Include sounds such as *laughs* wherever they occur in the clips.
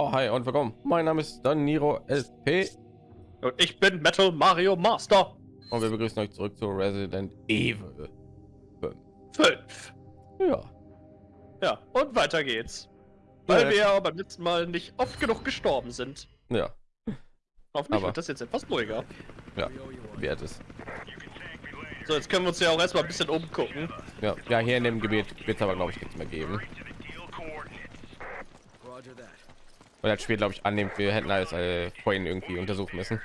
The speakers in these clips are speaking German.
Ja, hi und willkommen. Mein Name ist Daniro LP Und ich bin Metal Mario Master und wir begrüßen euch zurück zu Resident Evil 5. 5. Ja, Ja, und weiter geht's. Weil Ja. wir ja beim letzten Mal nicht oft genug gestorben sind. ja, Hoffentlich Aber- wird das jetzt etwas ruhiger. ja, wert es. So, jetzt können wir uns ja auch erstmal ein bisschen umgucken. Ja, ja, hier in dem Gebiet wird es aber glaube ich nichts mehr geben. Weil das Spiel glaube ich annimmt, wir hätten alles äh, vorhin irgendwie untersuchen müssen.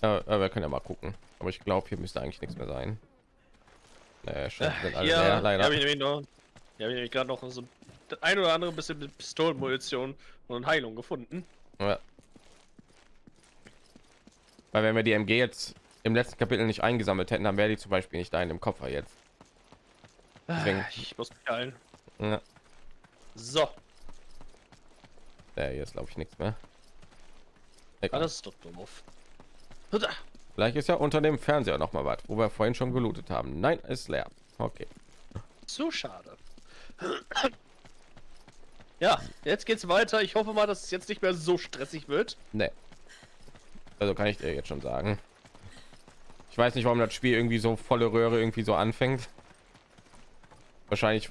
Aber wir können ja mal gucken. Aber ich glaube, hier müsste eigentlich nichts mehr sein. Naja, schon sind alle leer, Ja, leider. habe ich nämlich noch. Ja, ich gerade noch so ein oder andere bisschen mit Pistolenmunition und Heilung gefunden. Ja. Weil wenn wir die MG jetzt im letzten Kapitel nicht eingesammelt hätten, dann wäre die zum Beispiel nicht da in dem Koffer jetzt. Deswegen- Ich muss mich heilen. Ja, So, der hier ist glaube ich nichts mehr. Egal. alles ist doch doof. Vielleicht ist ja unter dem Fernseher noch mal was, wo wir vorhin schon gelootet haben. Nein, ist leer. Okay. Zu schade. *clears throat* Ja, jetzt geht's weiter. Ich hoffe mal, dass es jetzt nicht mehr so stressig wird. Nee. Also kann ich dir jetzt schon sagen. Ich weiß nicht, warum das Spiel irgendwie so volle Röhre irgendwie so anfängt. Wahrscheinlich,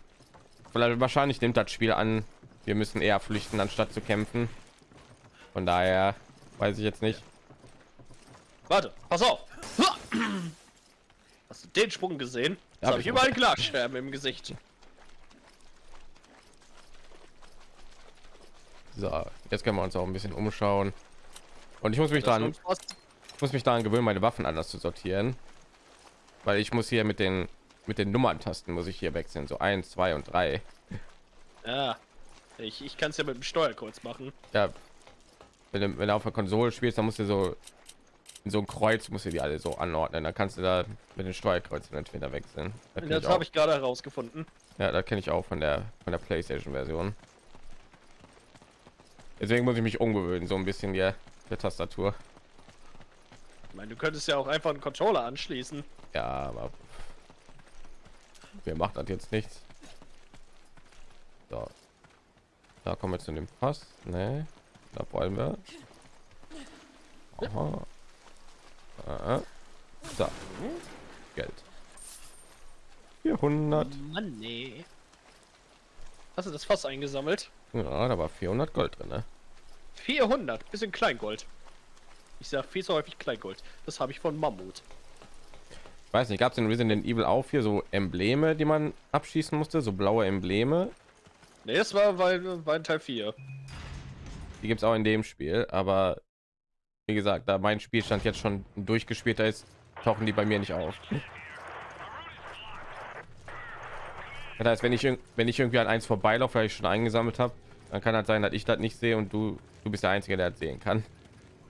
vielleicht, wahrscheinlich nimmt das Spiel an, wir müssen eher flüchten, anstatt zu kämpfen. Von daher weiß ich jetzt nicht. Warte, pass auf. Hast du den Sprung gesehen? Hab habe ich überall Glasscherben im Gesicht. So, jetzt können wir uns auch ein bisschen umschauen. Und ich muss mich Das ich muss mich daran gewöhnen, meine Waffen anders zu sortieren, weil ich muss hier mit den mit den Nummerntasten muss ich hier wechseln, so eins, zwei und drei. Ja, ich, ich kann es ja mit dem Steuerkreuz machen. Ja, wenn du, wenn du auf der Konsole spielst, dann musst du so in so ein Kreuz musst du die alle so anordnen. Dann kannst du da mit den Steuerkreuzen entweder wechseln. Das Das habe ich gerade herausgefunden. Ja, das kenne ich auch von der von der PlayStation Version. Deswegen muss ich mich umgewöhnen, so ein bisschen hier der Tastatur. Ich meine, du könntest ja auch einfach einen Controller anschließen. Ja, aber wer macht das jetzt nichts? So. Da kommen wir zu dem Pass. Ne, da wollen wir. Aha. Aha. So. Geld. 400. Mann, nee. Hast du das Fass eingesammelt? Ja, da war 400 Gold drin. Ne? 400, bisschen Kleingold. Ich sag viel zu häufig Kleingold. Das habe ich von Mammut. Ich weiß nicht, gab es in Resident Evil auch hier so Embleme, die man abschießen musste, so blaue Embleme. Ne, das war weil war in Teil 4. Die gibt es auch in dem Spiel, aber wie gesagt, da mein Spielstand jetzt schon durchgespielter ist, tauchen die bei mir nicht auf. Das heißt, wenn ich wenn ich irgendwie an eins vorbeilaufe, weil ich schon eingesammelt habe, dann kann halt sein, dass ich das nicht sehe und du du bist der einzige, der das sehen kann.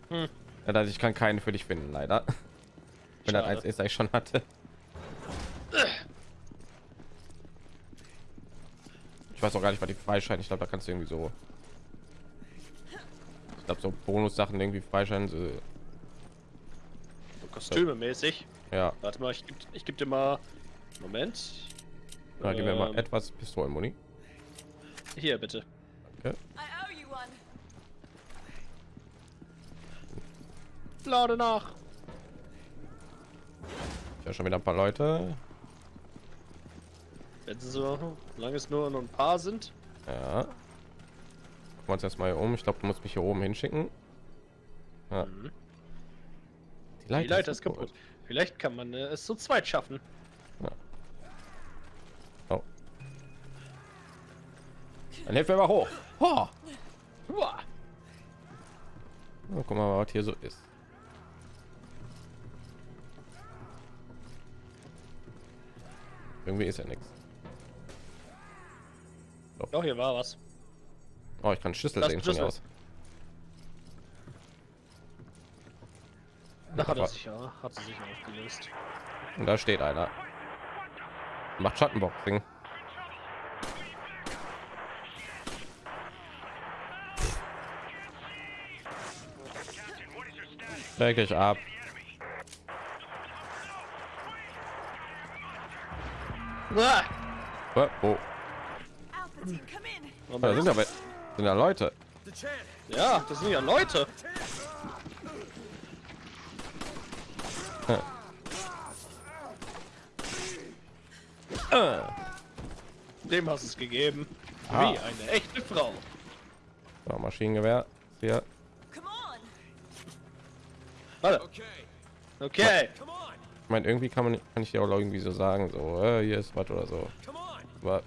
Hm. Das heißt, ich kann keinen für dich finden, leider. Wenn das eins ist, das ich schon hatte. Ich weiß auch gar nicht, was die freischalten. Ich glaube, da kannst du irgendwie so. Ich glaube, so Bonus-Sachen irgendwie freischalten. So, So Kostüme mäßig. ja, Warte mal, ich geb, ich geb dir mal. Moment. da geben wir mal Ähm, etwas Pistolenmuni. Hier bitte. One. Lade nach. Ja, schon wieder ein paar Leute. Wenn sie so, solange es nur noch ein paar sind. Ja. Gucken wir uns erstmal hier um. Ich glaube, du musst mich hier oben hinschicken. Ja. Mhm. Die Die Leiter ist kaputt. Vielleicht kann man äh, es zu zweit schaffen. Oh. Dann helfen wir mal hoch. Oh. Uah. Guck mal, was hier so ist. Irgendwie ist ja nichts. Doch, hier war was. Oh, ich kann Schlüssel Das sehen hier Schlüssel. aus. Da hat er sich ja, hat sie sich aufgelöst. Und da steht einer. Macht Schattenboxing. Leg dich ab. Ah! Oh, oh. Alpha team, come in. Oh, da sind aber sind da Leute. Ja, das sind ja Leute. Äh, Dem hast es gegeben. Ah. Wie eine echte Frau. so, Maschinengewehr. Hier. Warte. Okay. Ich meine, irgendwie kann man kann ich dir auch irgendwie so sagen, so äh, hier ist was oder so. Aber,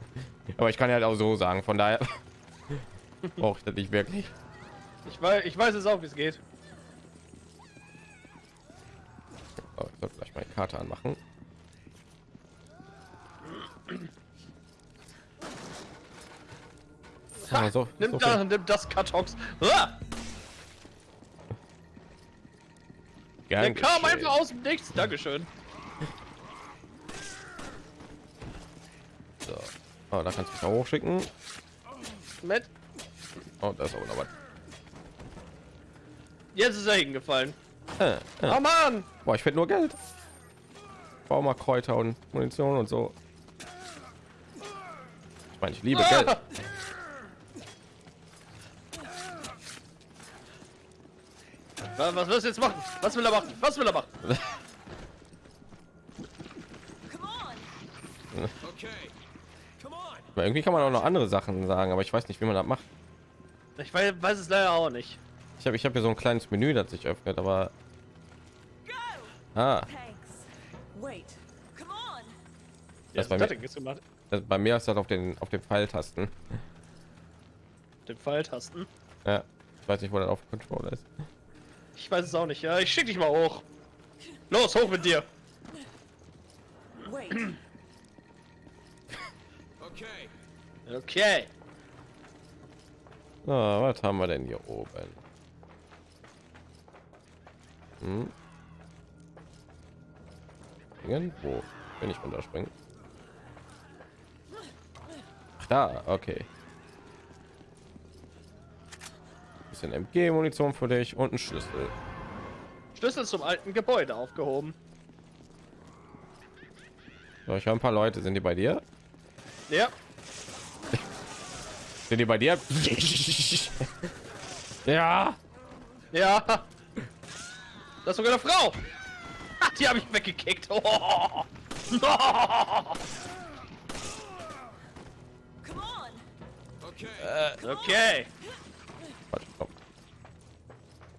aber ich kann ja halt auch so sagen. Von daher *laughs* brauche ich das nicht wirklich. Ich weiß, ich weiß es auch, wie es geht. Oh, ich sollte mal die Karte anmachen. Ah, so, Nimm so da, viel nimm das Kartons. Ah, der kam einfach aus dem Nichts. Dankeschön. So. Oh, da kannst du mich auch hochschicken. Matt, Oh, da ist auch noch was. jetzt ist er hingefallen. Äh, äh. Oh Mann! Boah, ich finde nur Geld. Bau mal Kräuter und Munition und so. Ich meine, ich liebe Ah! Geld. Was, willst du jetzt machen? Was will er machen? Was will er machen? Come *laughs* Aber irgendwie kann man auch noch andere Sachen sagen, aber ich weiß nicht, wie man das macht. Ich weiß, weiß es leider auch nicht. Ich habe ich hab hier so ein kleines Menü, das sich öffnet, aber ah, on. Ja, bei was hat mir- das, bei mir ist das auf den auf den Pfeiltasten. Den Pfeiltasten. Ja, ich weiß nicht, wo das auf dem Controller ist. Ich weiß es auch nicht. Ja, ich schick dich mal hoch. Los, hoch mit dir. Wait. Okay. So, was haben wir denn hier oben? Hm? Springen? Wo? Wenn ich runterspringen? Ach, da, okay. Bisschen MG-Munition für dich und ein Schlüssel. Schlüssel zum alten Gebäude aufgehoben. So, ich höre ein paar Leute. Sind die bei dir? Ja. Sind die bei dir? ja. Ja. Das ist sogar eine Frau. Ach, die habe ich weggekickt. Oh. Come on. Okay.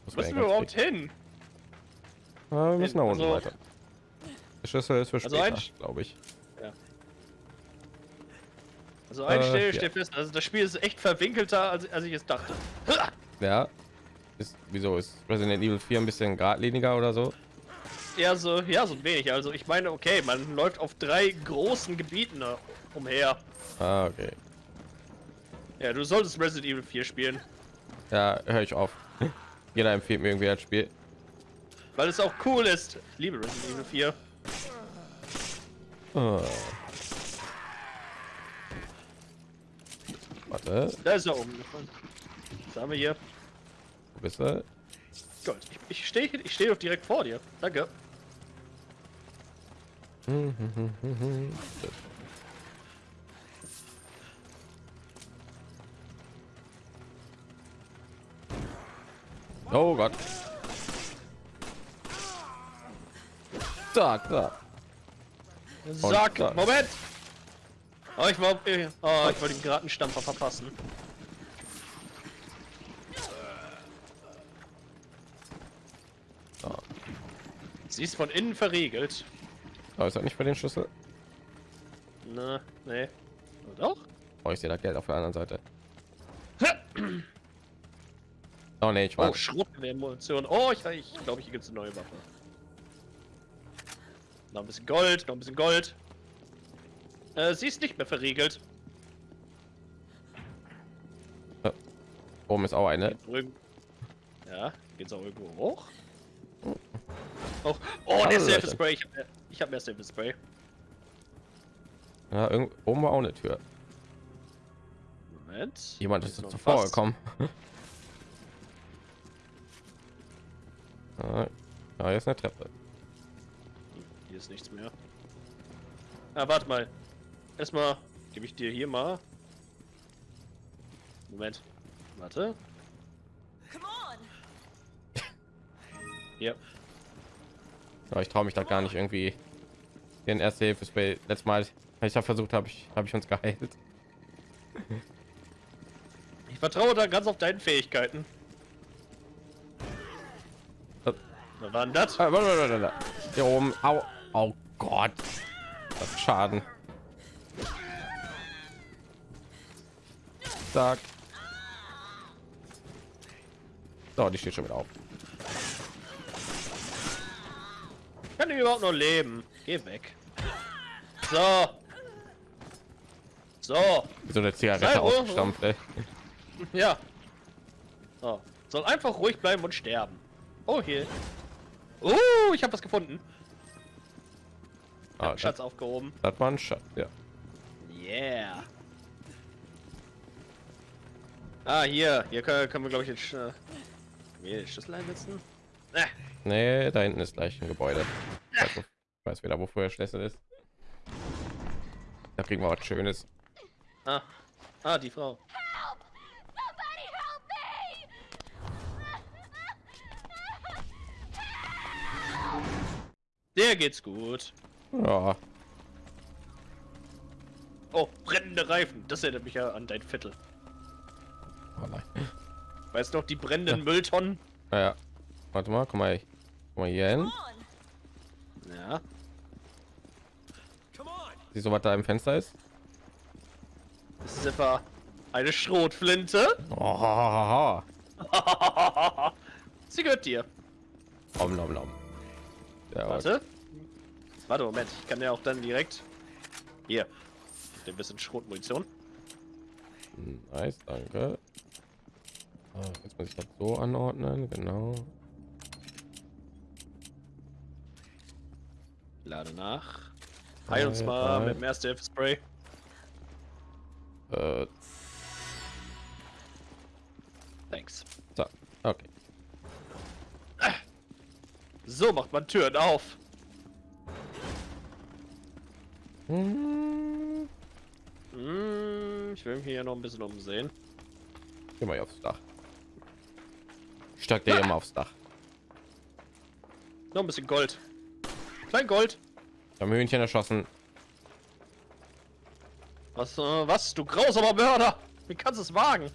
Wo müssen wir überhaupt hin? Ah, wir müssen nach unten Also- weiter. Der Schlüssel ist für Also später, ein- glaube ich. Also ein Äh, Stelle ja. steht fest. Also das Spiel ist echt verwinkelter, als, als ich es dachte. *laughs* Ja. Ist, wieso ist Resident Evil 4 ein bisschen geradliniger oder so? Ja, so, ja, so ein wenig. Also ich meine, okay, man läuft auf drei großen Gebieten äh, umher. Ah, okay. Ja, du solltest Resident Evil 4 spielen, Ja, höre ich auf. *laughs* Jeder empfiehlt mir irgendwie das Spiel. weil es auch cool ist. Ich liebe Resident Evil 4. Ah. Warte, Da ist er umgefallen. Was haben wir hier? wo bist du? Gold. Ich, ich stehe ich stehe doch direkt vor dir. Danke. Oh Gott. Zack, da. Sag, da. Moment! Oh, ich war, äh, oh, ich wollte den Gratenstampfer verpassen. Sie ist von innen verriegelt. Oh, ist das nicht für den Schlüssel? Na, nee. Oder doch? Oh, ich sehe da Geld auf der anderen Seite. Oh nee, ich war. Oh, Schrotgewehrmunition. Oh, ich, ich glaube, hier gibt es eine neue Waffe. Noch ein bisschen Gold, noch ein bisschen Gold. Äh, sie ist nicht mehr verriegelt. Oben ist auch eine. Ja, geht's auch irgendwo hoch? Oh, oh der Hallo, Safe Leute. Spray. Ich hab mehr, ich hab mehr Safe Spray. Ja, irgend, oben war auch eine Tür. Moment. Jemand ist zuvor gekommen. *laughs* ah, ja, hier ist eine Treppe. Hier ist nichts mehr. Ah, warte mal erstmal gebe ich dir hier mal. Moment. Warte. Ja. ja ich traue mich da gar nicht irgendwie. Den erste Hilfe bei Letztes Mal, als ich da versucht habe, ich, habe ich uns geheilt. Ich vertraue da ganz auf deinen Fähigkeiten. Äh. Was war denn das? Äh, hier oben. Au. Oh Gott. Das Schaden. Zack. So, die steht schon wieder auf. Kann ich überhaupt noch leben? Geh weg. So. So. So eine Zigarette ausgestampft, ey. Ja. So. Soll einfach ruhig bleiben und sterben. Oh, hier. Oh, ich habe was gefunden. Ah, Schatz aufgehoben. Das, das war ein Schatz, ja. Yeah. Ah, hier. Hier können, können wir, glaube ich, jetzt... Äh, den Schlüssel einsetzen. Äh, Nee, da hinten ist gleich ein Gebäude. Ich weiß, wo- ich weiß wieder, wofür der Schlüssel ist. Da kriegen wir was Schönes. ah. ah, die Frau. Somebody help me! *laughs* Der geht's gut. Ja, Oh, brennende Reifen. Das erinnert mich ja an dein Viertel. Weißt du noch, die brennenden Mülltonnen? Ja, ja. Warte mal, guck mal, guck mal hier hin. Ja. Siehst du, was da im Fenster ist? Das ist etwa eine Schrotflinte. Oh, *laughs* Sie gehört dir. Om, nom, nom. Ja, Warte. Warte, Moment. Ich kann ja auch dann direkt... Hier. Ein bisschen Schrotmunition. Nice, danke. Ah, Jetzt muss ich das so anordnen, genau. Lade nach. Heil uns mal mit dem erste Hilfe Spray. Äh, Thanks. so, okay. So macht man Türen auf. Hm, Hm, ich will mich hier noch ein bisschen umsehen. Geh mal hier aufs Dach. Ich steig dir hier mal aufs Dach. Noch ein bisschen Gold. Klein Gold. Wir haben Hühnchen erschossen. Was, äh, was? Du grausamer Mörder! Wie kannst du es wagen?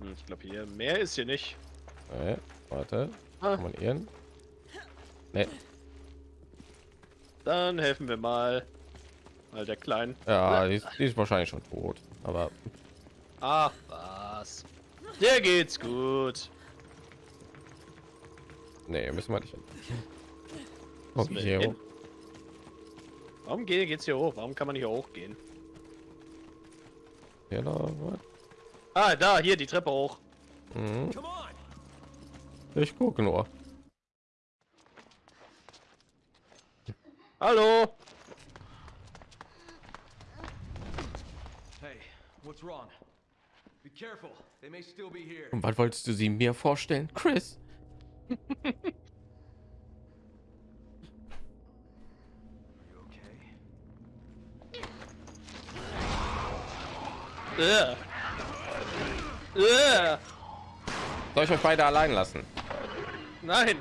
Hm, ich glaube hier mehr ist hier nicht. Nee, warte. Ah, Kann man ihren? Nee. dann helfen wir mal. Mal der Kleinen. Ja, die ist, die ist wahrscheinlich schon tot. Aber Ach was. Der geht's gut. nee, müssen wir nicht. hin. *laughs* Müssen wir Okay, hin? Warum geht, geht's hier hoch? Warum kann man hier hochgehen? hier noch was? Ah, da, hier die Treppe hoch. Mhm. Ich gucke nur. Hallo? Hey, what's wrong? Be careful. Und was wolltest du sie mir vorstellen, Chris? *laughs* Soll ich euch beide allein lassen? Nein.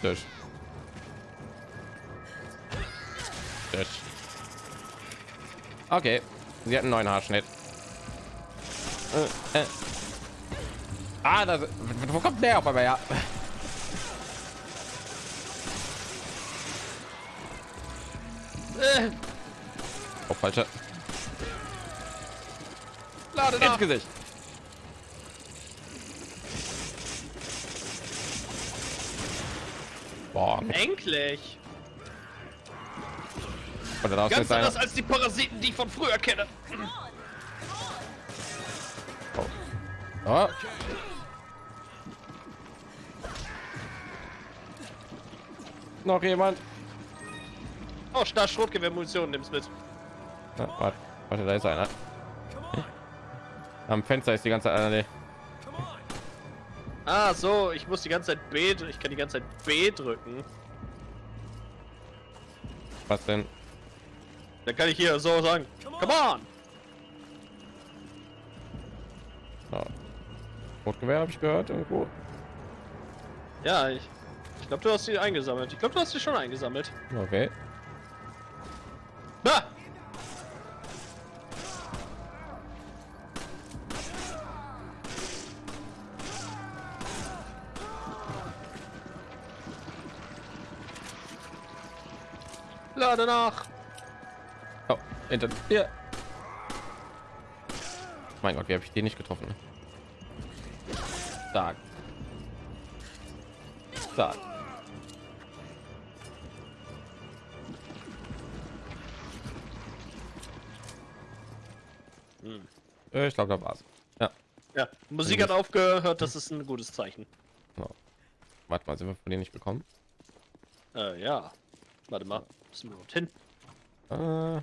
Tisch. Okay, sie hat einen neuen Haarschnitt. Äh, äh. Ah, das, wo kommt der auf einmal her? Äh. Oh, falsche. Lade Ins nach. Gesicht. Boah, Endlich. Und dann Ganz anders als die Parasiten, die ich von früher kenne. Oh. Noch jemand? Oh, Star Schrotgewehrmunition, nimm's mit. Ja, warte, warte, da ist einer. Am Fenster ist die ganze Zeit nee. Ah, so, ich muss die ganze Zeit B, ich kann die ganze Zeit B drücken. Was denn? Dann kann ich hier so sagen, come on! Ja. Rotgewehr habe ich gehört irgendwo. Ja, ich, ich glaube, du hast sie eingesammelt. Ich glaube, du hast sie schon eingesammelt. Okay. Na! Lade nach! Oh, hinter dir. Mein Gott, wie habe ich den nicht getroffen? Stark. Stark. Äh, Ich glaube, da war's. Ja. Ja, Musik hat aufgehört, das ist ein gutes Zeichen. Warte mal, sind wir von denen nicht bekommen? Äh, ja. Warte mal, müssen wir hin? Äh,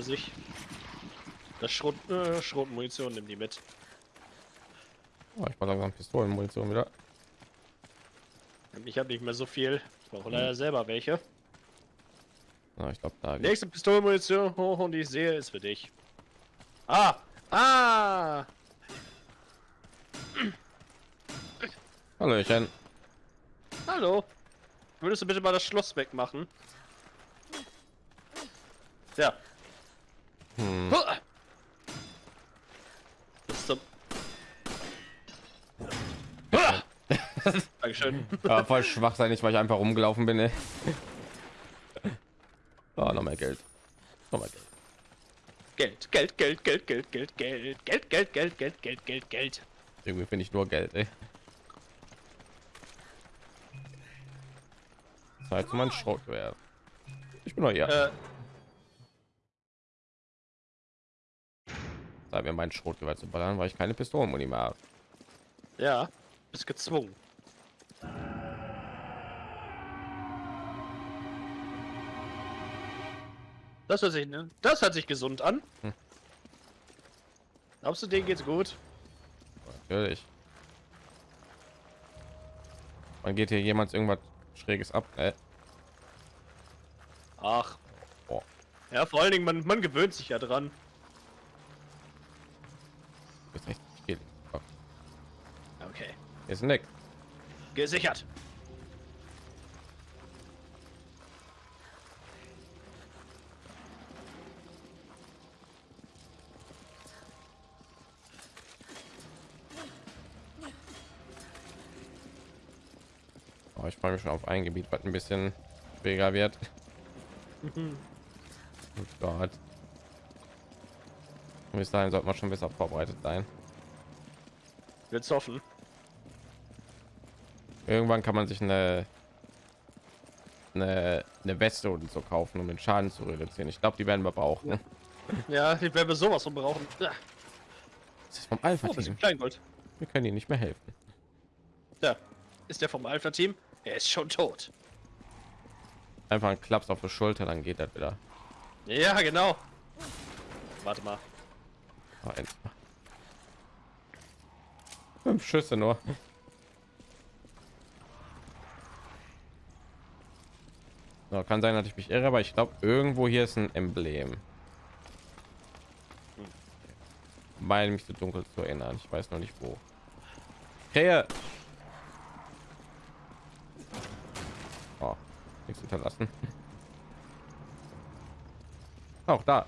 Hinter sich. Das Schrot, äh, Schrotmunition nimm die mit. Oh, ich war langsam Pistolenmunition wieder. Ich habe nicht mehr so viel. Ich brauche leider selber welche. Na, ich glaube, da. Nächste Pistolenmunition hoch und ich sehe ist für dich. Ah! Ah! Hallöchen. Hallo! Würdest du bitte mal das Schloss wegmachen? Ja. Hm. Zum... Ah! Dankeschön. Ja, voll schwach sein, nicht weil ich einfach rumgelaufen bin. Ey. Oh, noch mehr Geld. Noch mehr Geld. Geld, Geld, Geld, Geld, Geld, Geld, Geld, Geld, Geld, Geld, Geld, Geld, Geld, Geld. Irgendwie finde ich nur Geld. Ey. Zeit für mein Schrotgewehr. Ich bin noch hier. Zeit mir mein Schrotgewehr zu ballern, weil ich keine Pistolenmuni mehr habe. ja, bist gezwungen. Das hört sich, ne? Das hört sich gesund an. Hm. Glaubst du, denen geht's gut? Natürlich. Man geht hier jemand irgendwas Schräges ab. Äh, Ach. Boah. Ja, vor allen Dingen, man, man gewöhnt sich ja dran. ist echt viel. Oh, Okay. hier ist Nick. Gesichert. Oh, ich freue mich schon auf ein Gebiet, was ein bisschen schwieriger wird. *laughs* oh Gott. Bis dahin sollte man schon besser vorbereitet sein. Willst hoffen. Irgendwann kann man sich eine eine, eine Weste und so kaufen, um den Schaden zu reduzieren. Ich glaube, die werden wir brauchen. Ja, die werden wir sowas von brauchen. Ja. Das ist vom Alpha Oh, Team. bisschen Kleingold. Wir können ihnen nicht mehr helfen. Ja. Ist der vom Alpha-Team? Er ist schon tot. Einfach ein Klaps auf die Schulter, dann geht das wieder. Ja, genau. Warte mal. Oh, mal. Fünf Schüsse nur. So, kann sein, dass ich mich irre, aber ich glaube, irgendwo hier ist ein Emblem. Meine mich so dunkel zu erinnern. Ich weiß noch nicht wo. Krähe! Oh, nichts hinterlassen. *laughs* Auch da.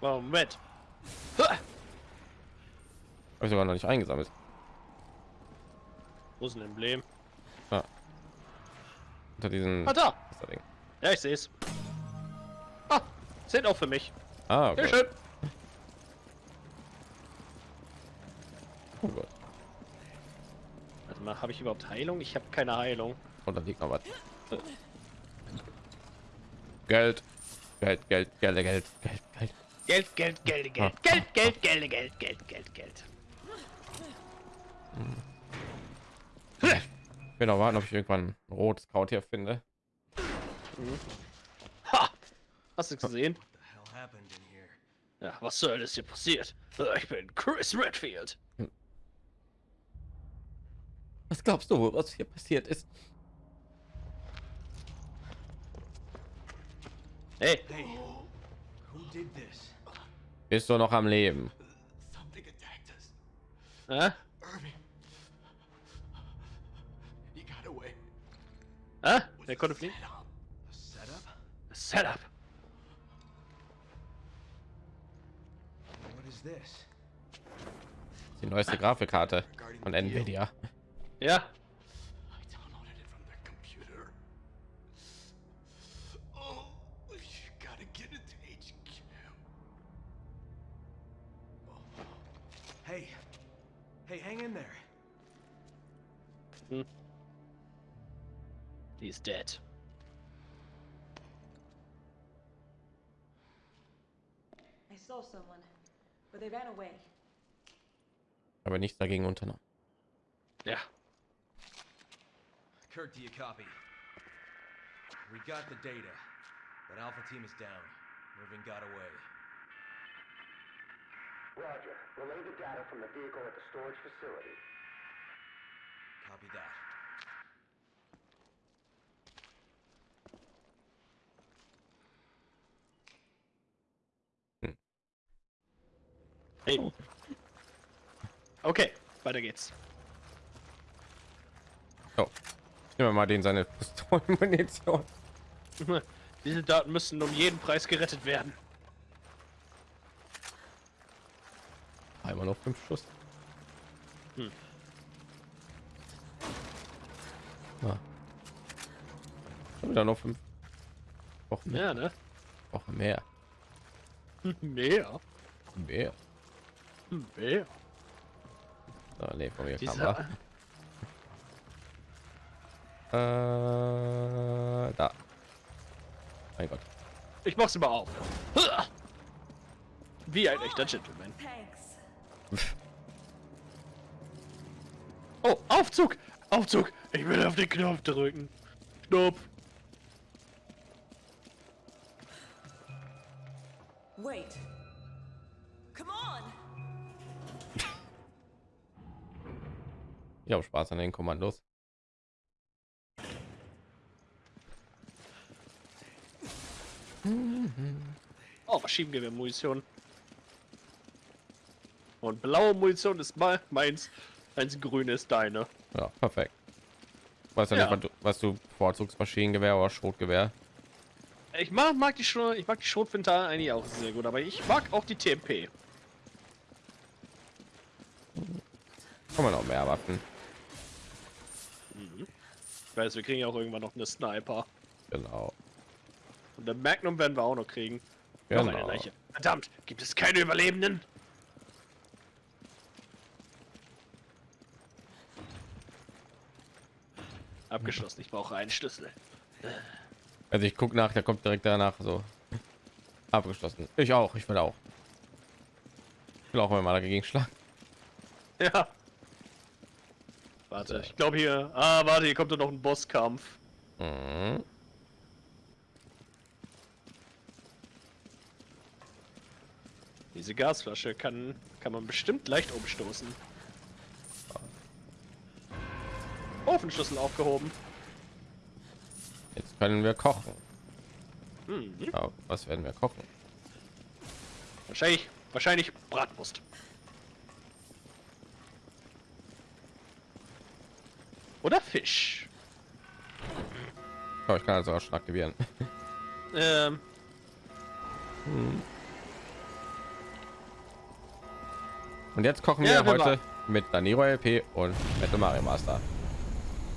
Moment. Ha! Habe ich sogar noch nicht eingesammelt. Wo ist ein Emblem? Unter diesen. Ah, da! Ja, ich sehe es. Ah, sind auch für mich. Ah, okay. Schön. Oh Gott. Warte mal, habe ich überhaupt Heilung? Ich habe keine Heilung. Und dann liegt noch was. Geld. Geld, Geld, Geld, Geld, Geld, Geld. Geld, Geld, Geld, Geld, Geld, Geld, Geld, Geld, Geld, Geld, Geld. Ich will noch warten, ob ich irgendwann ein rotes Kraut hier finde. Ha! Hast du gesehen? Ja, was soll das hier passiert? Ich bin Chris Redfield. Was glaubst du, was hier passiert ist? Hey, Hey, who did this? Bist du noch am Leben? Something Huh? They could have been. A setup? A setup? What is this? Die neueste Grafikkarte von Nvidia. Ja. Hey, hey, hang in there. He's dead. I saw someone, but they ran away. Aber nichts dagegen unternommen. Ja. Kirk, do you copy? We got the data, but Alpha Team is down. Irving got away. Roger. Relay the data from the vehicle at the storage facility. Copy that. Hey. Okay, weiter geht's. So, ich nehme mal den seine Pistolenmunition. *laughs* Diese Daten müssen um jeden Preis gerettet werden. Einmal noch fünf Schuss. Hm. Ah. Wieder noch fünf. Wochen mehr. Ne? Wochen *laughs* mehr. Mehr. Mehr. Mehr. So, nee, von mir kam Dieser, er. Äh, da. Mein Gott. ich mach's mal auf. Wie ein echter Gentleman. Thanks. Oh, Aufzug! Aufzug! Ich will auf den Knopf drücken. Knopf. Wait. Ich habe Spaß an den Kommandos. Oh, Maschinengewehr-Munition. Und blaue Munition ist mal meins. Eins grün ist deine. Ja, perfekt. Weißt ja, Ja. nicht, was du, was du bevorzugst, Maschinengewehr oder Schrotgewehr? Ich mag, mag die Schrot, ich mag die Schrotflinte eigentlich auch sehr gut, aber ich mag auch die TMP. Kann man auch mehr Waffen. Ich weiß, wir kriegen ja auch irgendwann noch eine Sniper. Genau. Und der Magnum werden wir auch noch kriegen. Noch eine Genau. Leiche. Verdammt, gibt es keine Überlebenden? Abgeschlossen, ich brauche einen Schlüssel. Also ich guck nach, der kommt direkt danach so. Abgeschlossen. Ich auch, ich will auch. Ich will auch mal dagegen schlagen. Ja. Warte, ich glaube hier. Ah, warte, hier kommt doch noch ein Bosskampf. Mhm. Diese Gasflasche kann, kann man bestimmt leicht umstoßen. Ofenschlüssel aufgehoben. Jetzt können wir kochen. Hm, Ja, was werden wir kochen? wahrscheinlich, wahrscheinlich Bratwurst. Oder Fisch. Oh, ich kann also auch schon aktivieren. *laughs* Ähm, Und jetzt kochen Ja, wir heute mit Daniro LP und Metal Mario Master.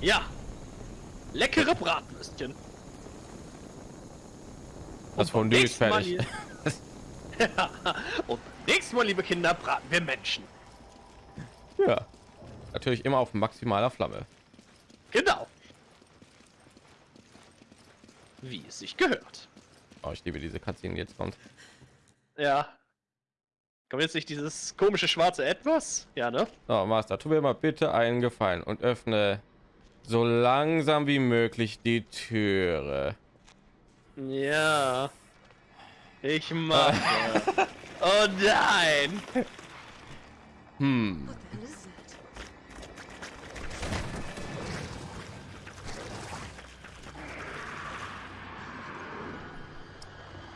ja. Leckere Bratwürstchen. Das Fondue ist fertig. hier- *laughs* Und nächstes Mal, liebe Kinder, braten wir Menschen. Ja. Natürlich immer auf maximaler Flamme. Genau. Wie es sich gehört. Oh, ich liebe diese Cutscene, jetzt kommt. Ja. Kommt jetzt nicht dieses komische schwarze Etwas? Ja, ne? So, Master, tu mir mal bitte einen Gefallen und öffne so langsam wie möglich die Türe. Ja. Ich mache. *laughs* oh nein! Hm. What the hell is that?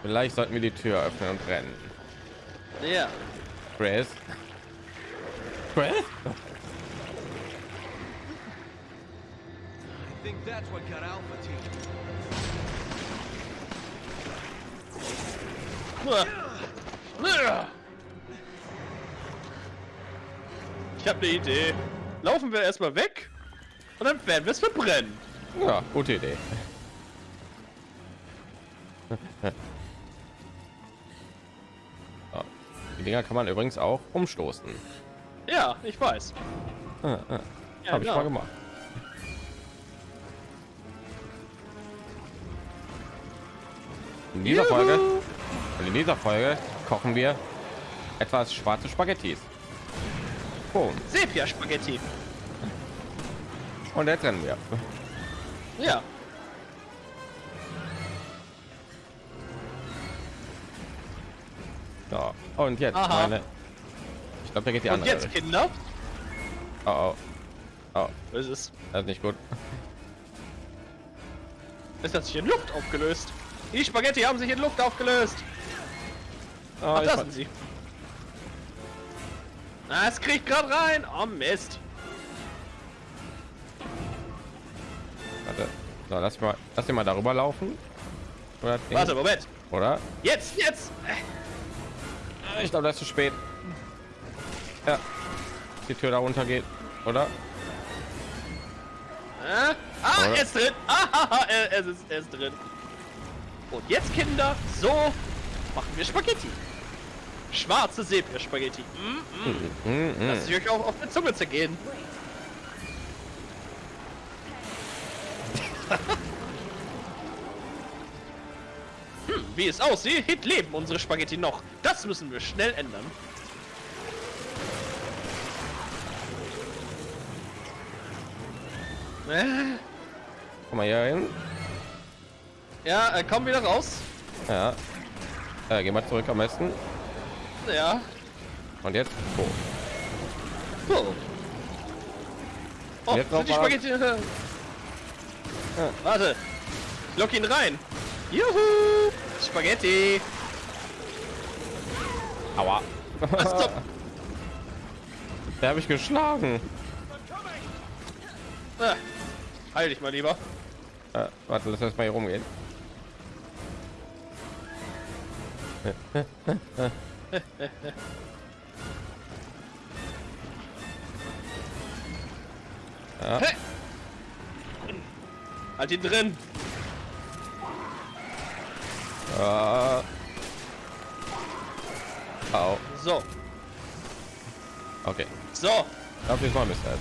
Vielleicht sollten wir die Tür öffnen und rennen. Ja. Chris? Chris? I think that's what got Alpha Team. Ich habe eine Idee. Laufen wir erstmal weg und dann werden wir es verbrennen. Ja, gute Idee. Die Dinger kann man übrigens auch umstoßen. Ja, ich weiß. Ah, ah. Ja, Habe ich genau. mal gemacht. In dieser Juhu. Folge, und in dieser Folge kochen wir etwas schwarze Spaghettis. Boom. Sepia-Spaghetti. Und jetzt rennen wir. Ja. So. Und jetzt Aha. meine. Ich glaube, da geht die Und andere. jetzt, Richtung. Kinder. Oh, oh. Oh, Was ist das ist nicht gut. Es hat sich in Luft aufgelöst. Die Spaghetti haben sich in Luft aufgelöst. Oh, Ach, ich da fa- sind sie. Es kriegt gerade rein. Oh Mist. Warte. So, lass mal, lass mal darüber laufen. Oder? das? Warte, Moment. Oder? Jetzt, jetzt. Äh, Ich glaube, das ist zu spät. Ja. Die Tür da runter geht, oder? äh. Ah, Oder? er ist drin. Ah, er, er, ist, er ist drin. Und jetzt, Kinder, so machen wir Spaghetti. Schwarze Sepia-Spaghetti. Mm, mm. Mm, mm. Lasst euch auch auf der Zunge zergehen. *laughs* wie es aussieht, leben unsere Spaghetti noch. Das müssen wir schnell ändern. Äh, Komm mal hier hin. ja, äh, komm wieder raus. Ja. Äh, geh mal zurück am besten. Ja. Und jetzt. Oh. Oh, oh Jetzt die noch mal- Spaghetti... Äh, Warte. Lock ihn rein. Juhu! Spaghetti. Aua. Was. *laughs* Der habe ich geschlagen. Ah, heil dich mal lieber. Äh, warte, lass erst mal hier rumgehen. Ja. Halt ihn drin. Äh. Au. So, Okay. so. Ich glaube, diesmal müsste es.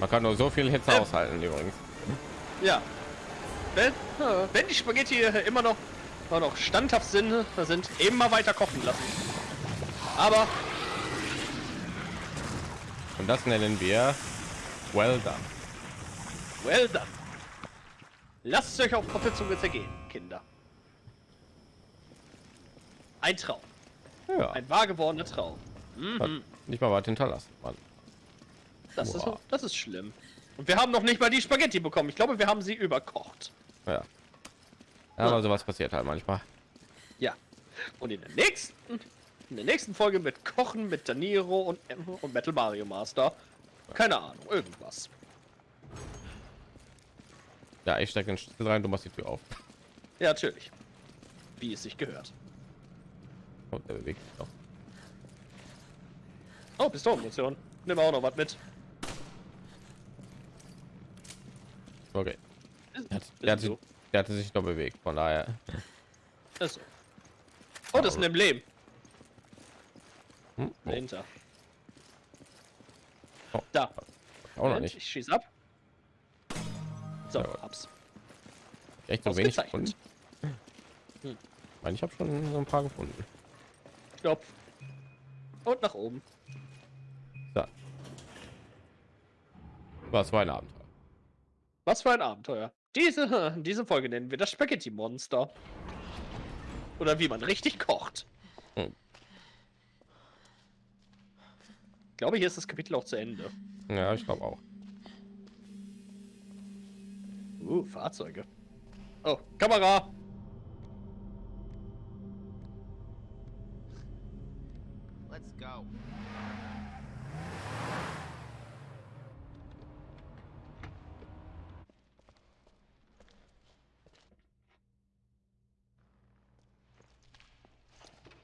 Man kann nur so viel Hitze Ähm. aushalten übrigens. Ja. Wenn, wenn die Spaghetti äh, immer noch, immer noch standhaft sind, äh, sind immer weiter kochen lassen. Aber Und das nennen wir well done. well done. Lasst es euch auf der Zunge zergehen, Kinder. Ein Traum. Ja. Ein wahr gewordener Traum. Mhm. nicht mal was hinterlassen. Mann. Das, ist, das ist schlimm. Und wir haben noch nicht mal die Spaghetti bekommen. Ich glaube, wir haben sie überkocht. Ja. ja aber sowas passiert halt manchmal. Ja. Und in der nächsten, in der nächsten Folge mit Kochen mit Daniro und, und Metal Mario Master. Keine Ahnung, irgendwas. Ja, ich stecke den Schlüssel rein, du machst die Tür auf. Ja, natürlich. Wie es sich gehört. Oh, der bewegt sich noch. Oh, Pistolenmunition. Nimm auch noch was mit. Okay. Der, hat, der, hat, so. sich- der hatte sich noch bewegt, von daher. So. Oh, das ist ein Emblem. Hm? Oh. Dahinter. Da. Auch noch nicht. Ich schieße ab. So, Ja, hab's. Echt so wenig gefunden. Hm. Ich meine, ich habe schon so ein paar gefunden. Stopp. Und nach oben. So. Was war ein Abenteuer? Was für ein Abenteuer. Diese, *laughs* diese Folge nennen wir das Spaghetti-Monster. Oder wie man richtig kocht. Hm. Ich glaube, hier ist das Kapitel auch zu Ende. Ja, ich glaube auch. Fahrzeuge. Oh, Kamera! Let's go.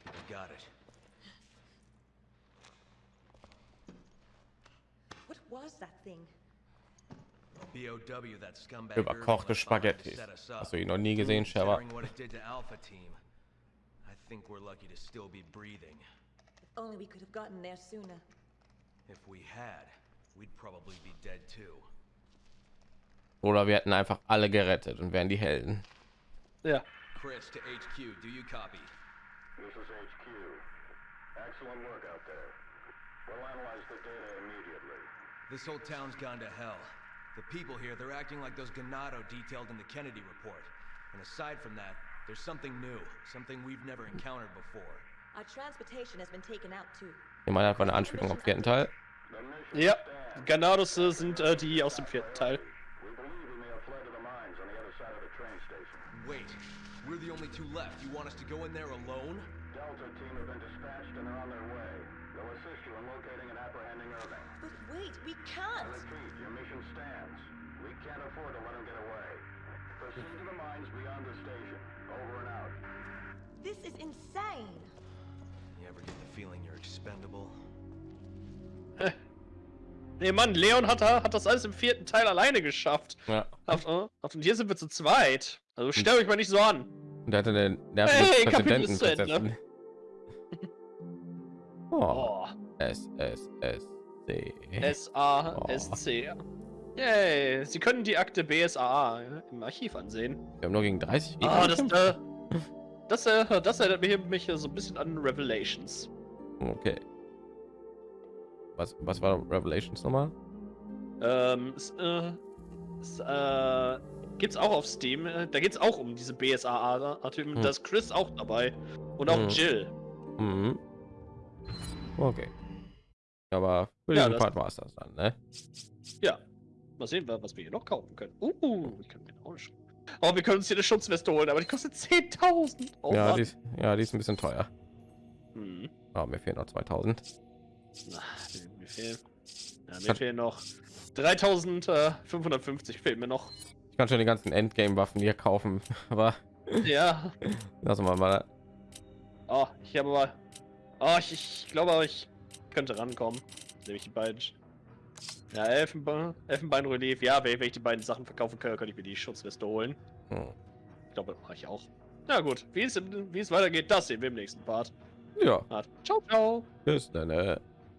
We got it. What was that thing? BOW, that scumbag Überkochte Spaghetti. Hast du ihn noch nie gesehen, think we're lucky to still be breathing. If only we could have gotten there sooner. If we had, we'd probably be dead too. Oder wir hätten einfach alle gerettet und wären die Helden. Ja. Chris to HQ, do you copy? This is HQ. Excellent work out there. We'll analyze the data immediately. This whole town's gone to hell. The people here, they're acting like those Ganado detailed in the Kennedy report. And aside from that, there's something new, something we've never encountered before. Our transportation has been taken out too. Jemand hat eine Anspielung am vierten Teil. The mission Ja. stands. Ganados sind äh, die aus dem vierten Teil. We believe we may have fled to the mines on the other side of the train station. Wait, we're the only two left. You want us to go in there alone? Delta team have been dispatched and they're on their way. They'll assist you in locating and apprehending Irving. But wait, we can't! repeat, your mission stands. We can't afford to let him get away. Proceed to the mines beyond the station. Over and out. This is insane! You ever get the feeling you're expendable? Nee, Mann, Leon hat, hat das alles im vierten Teil alleine geschafft. Ja. Ach, äh, und hier sind wir zu zweit. Also stell hm. euch mal nicht so an. Und der hatte den nervigen Hey, Kapitel Präsidenten Oh, Oh. S, S, S, C. S-A-S-C. Yay, Sie können die Akte BSAA im Archiv ansehen. Wir haben nur gegen 30 Ah, das, äh, das, äh, das erinnert mich, mich so ein bisschen an Revelations. Okay. Was, was war Revelations nochmal? Ähm, es, äh, es, äh, gibt's auch auf Steam. äh, Da geht's auch um diese BSAA-Typen. Hm. Da ist Chris auch dabei. Und auch Hm. Jill. Mhm. Okay. Aber für Ja, diesen Part war es das dann, ne? Ja. Mal sehen, wa- was wir hier noch kaufen können. Uh, ich kann mir auch. Oh, wir können uns hier eine Schutzweste holen, aber die kostet 10.000. Oh, ja, die ist, ja, die ist ein bisschen teuer. Hm. Aber mir fehlen noch 2000. Na, mir, fehlen. Ja, mir fehlen noch 3550 fehlen mir noch. Ich kann schon die ganzen Endgame-Waffen hier kaufen, *laughs* aber Ja. lassen wir mal. Oh, ich habe aber. Oh, ich, ich glaube aber, ich könnte rankommen. Nehme ich die beiden. Ja, Elfenbein, Elfenbeinrelief. Ja, wenn ich die beiden Sachen verkaufen kann, kann ich mir die Schutzweste holen. Hm. Ich glaube, das mache ich auch. Na gut, wie es, wie es weitergeht, das sehen wir im nächsten Part. Ja, Ciao, ciao. bis dann. Äh.